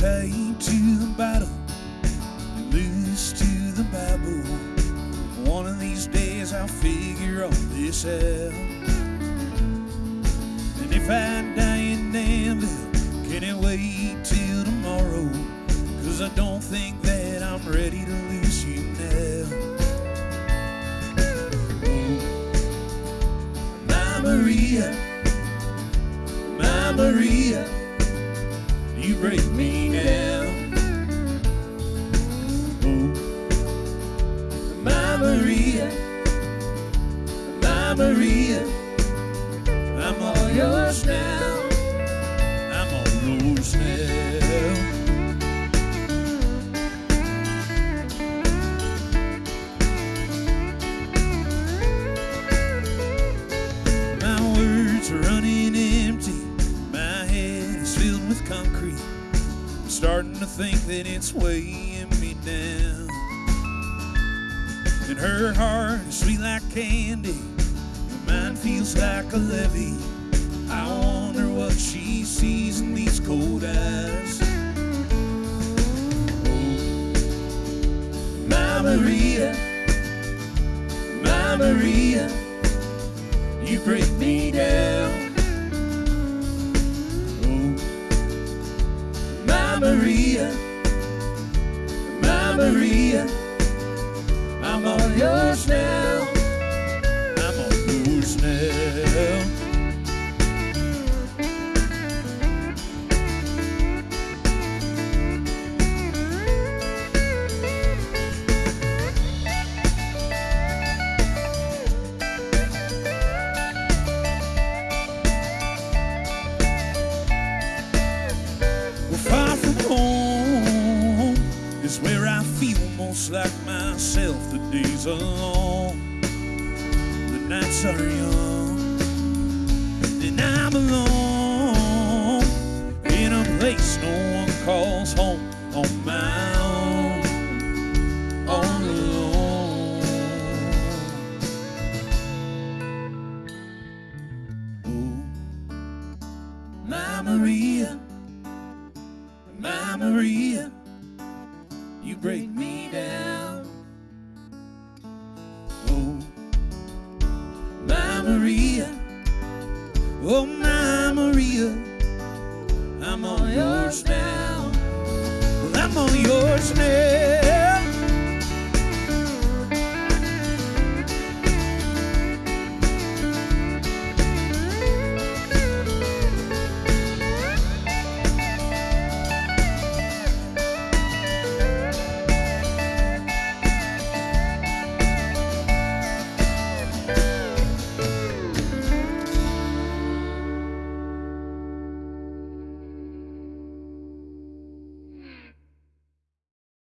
tied to the battle, loose to the Bible. One of these days I'll figure all this out. And if I die in Danville, can it wait till tomorrow? Cause I don't think that I'm ready to lose you now. My Maria, my Maria you break me down. Oh, my Maria, my Maria, I'm all yours now. I'm all yours now. My words are running empty. Concrete. I'm starting to think that it's weighing me down. And her heart is sweet like candy. and Mine feels like a levee. I wonder what she sees in these cold eyes. Oh, my Maria, my Maria you break me down. Maria, my Maria, is where I feel most like myself. The days are long, the nights are young, and I'm alone in a place no one calls home on my own, all. Oh, my Maria. My Maria, you break me down. Oh, my Maria, oh, my Maria, I'm all yours now. Well, I'm all yours now.